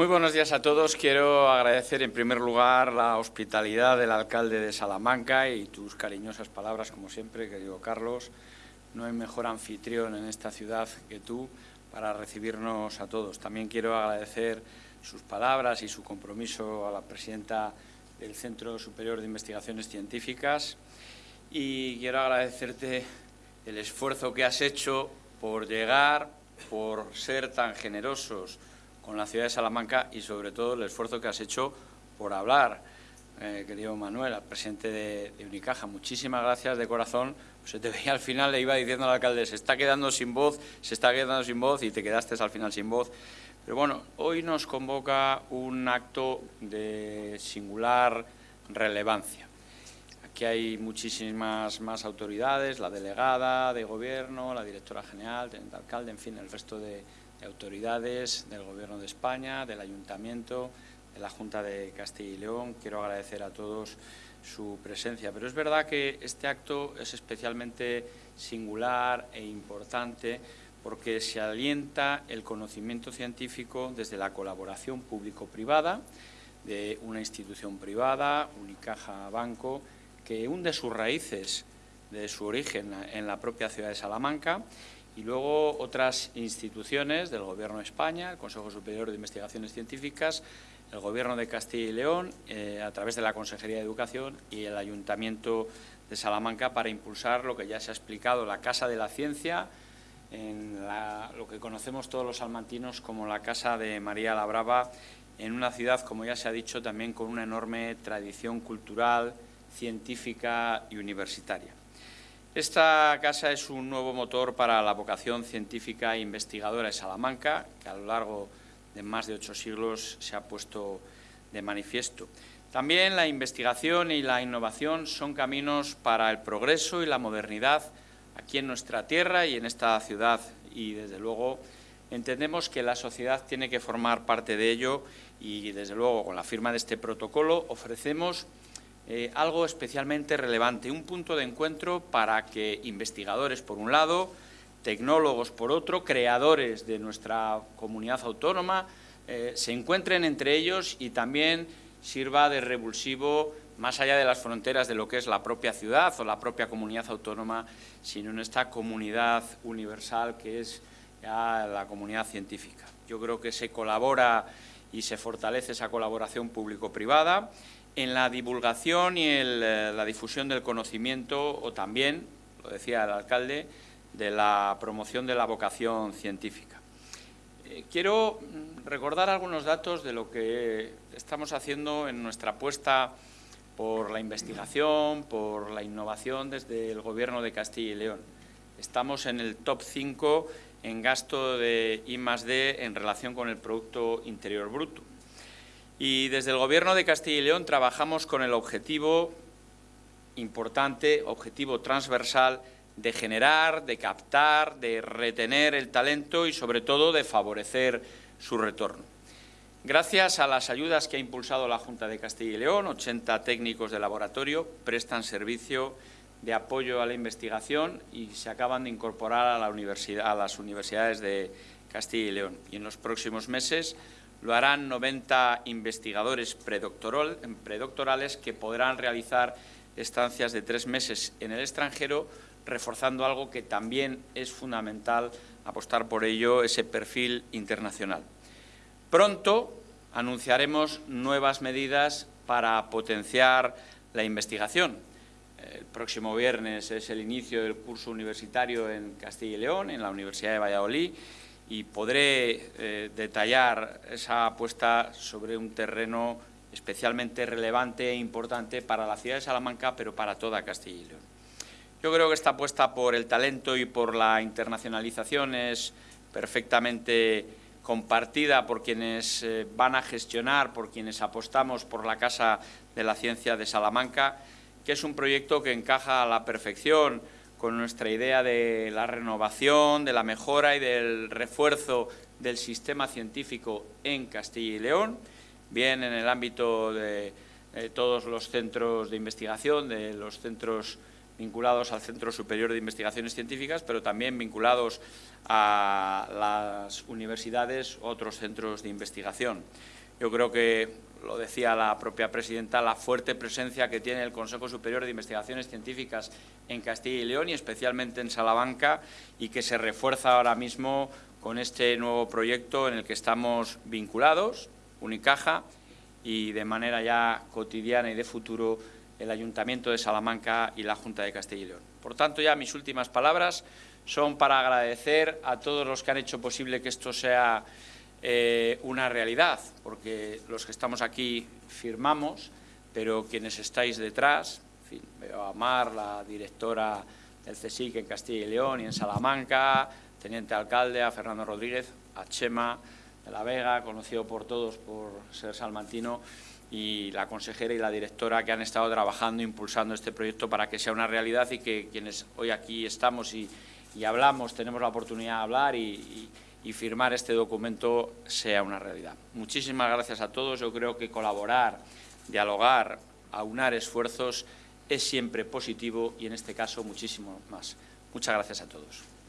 Muy buenos días a todos. Quiero agradecer en primer lugar la hospitalidad del alcalde de Salamanca y tus cariñosas palabras, como siempre, querido Carlos. No hay mejor anfitrión en esta ciudad que tú para recibirnos a todos. También quiero agradecer sus palabras y su compromiso a la presidenta del Centro Superior de Investigaciones Científicas y quiero agradecerte el esfuerzo que has hecho por llegar, por ser tan generosos con la ciudad de Salamanca y sobre todo el esfuerzo que has hecho por hablar, eh, querido Manuel, al presidente de, Unicaja. Muchísimas gracias de corazón. se te veía al final, le iba diciendo al alcalde, se está quedando sin voz, se está quedando sin voz y te quedaste al final sin voz. Pero bueno, hoy nos convoca un acto de singular relevancia. Aquí hay muchísimas más autoridades, la delegada de gobierno, la directora general, el alcalde, en fin, el resto de, de autoridades del Gobierno de España, del Ayuntamiento, de la Junta de Castilla y León. Quiero agradecer a todos su presencia. Pero es verdad que este acto es especialmente singular e importante porque se alienta el conocimiento científico desde la colaboración público-privada de una institución privada, Unicaja Banco, que hunde sus raíces de su origen en la propia ciudad de Salamanca y luego otras instituciones del Gobierno de España, el Consejo Superior de Investigaciones Científicas, el Gobierno de Castilla y León, eh, a través de la Consejería de Educación y el Ayuntamiento de Salamanca para impulsar lo que ya se ha explicado, la Casa de la Ciencia, en lo que conocemos todos los salmantinos como la Casa de María la Brava, en una ciudad, como ya se ha dicho, también con una enorme tradición cultural, científica y universitaria. Esta casa es un nuevo motor para la vocación científica e investigadora de Salamanca, que a lo largo de más de ocho siglos se ha puesto de manifiesto. También la investigación y la innovación son caminos para el progreso y la modernidad aquí en nuestra tierra y en esta ciudad. Y, desde luego, entendemos que la sociedad tiene que formar parte de ello y, desde luego, con la firma de este protocolo ofrecemos eh, algo especialmente relevante, un punto de encuentro para que investigadores, por un lado, tecnólogos, por otro, creadores de nuestra comunidad autónoma, eh, se encuentren entre ellos y también sirva de revulsivo más allá de las fronteras de lo que es la propia ciudad o la propia comunidad autónoma, sino en esta comunidad universal que es la comunidad científica. Yo creo que se colabora y se fortalece esa colaboración público-privada en la divulgación y en eh, la difusión del conocimiento o también, lo decía el alcalde, de la promoción de la vocación científica. Eh, quiero mm, recordar algunos datos de lo que estamos haciendo en nuestra apuesta por la investigación, por la innovación desde el Gobierno de Castilla y León. Estamos en el top 5 en gasto de I+.D. en relación con el Producto Interior Bruto. Y desde el Gobierno de Castilla y León trabajamos con el objetivo importante, objetivo transversal, de generar, de captar, de retener el talento y, sobre todo, de favorecer su retorno. Gracias a las ayudas que ha impulsado la Junta de Castilla y León, 80 técnicos de laboratorio prestan servicio de apoyo a la investigación y se acaban de incorporar a, la a las universidades de Castilla y León. Y en los próximos meses lo harán 90 investigadores predoctorales que podrán realizar estancias de tres meses en el extranjero, reforzando algo que también es fundamental apostar por ello, ese perfil internacional. Pronto anunciaremos nuevas medidas para potenciar la investigación. El próximo viernes es el inicio del curso universitario en Castilla y León, en la Universidad de Valladolid, y podré eh, detallar esa apuesta sobre un terreno especialmente relevante e importante para la ciudad de Salamanca, pero para toda Castilla y León. Yo creo que esta apuesta por el talento y por la internacionalización es perfectamente compartida por quienes eh, van a gestionar, por quienes apostamos por la Casa de la Ciencia de Salamanca, que es un proyecto que encaja a la perfección con nuestra idea de la renovación, de la mejora y del refuerzo del sistema científico en Castilla y León, bien en el ámbito de, todos los centros de investigación, de los centros vinculados al Centro Superior de Investigaciones Científicas, pero también vinculados a las universidades, otros centros de investigación. Yo creo que, lo decía la propia presidenta, la fuerte presencia que tiene el Consejo Superior de Investigaciones Científicas en Castilla y León y especialmente en Salamanca y que se refuerza ahora mismo con este nuevo proyecto en el que estamos vinculados, Unicaja, y de manera ya cotidiana y de futuro el Ayuntamiento de Salamanca y la Junta de Castilla y León. Por tanto, ya mis últimas palabras son para agradecer a todos los que han hecho posible que esto sea eh, una realidad, porque los que estamos aquí firmamos, pero quienes estáis detrás, en fin, veo a Mar, la directora del CSIC en Castilla y León y en Salamanca, teniente alcalde, a Fernando Rodríguez, a Chema de la Vega, conocido por todos por ser salmantino, y la consejera y la directora que han estado trabajando, impulsando este proyecto para que sea una realidad y que quienes hoy aquí estamos y, hablamos, tenemos la oportunidad de hablar y, y, firmar este documento sea una realidad. Muchísimas gracias a todos. Yo creo que colaborar, dialogar, aunar esfuerzos es siempre positivo y en este caso muchísimo más. Muchas gracias a todos.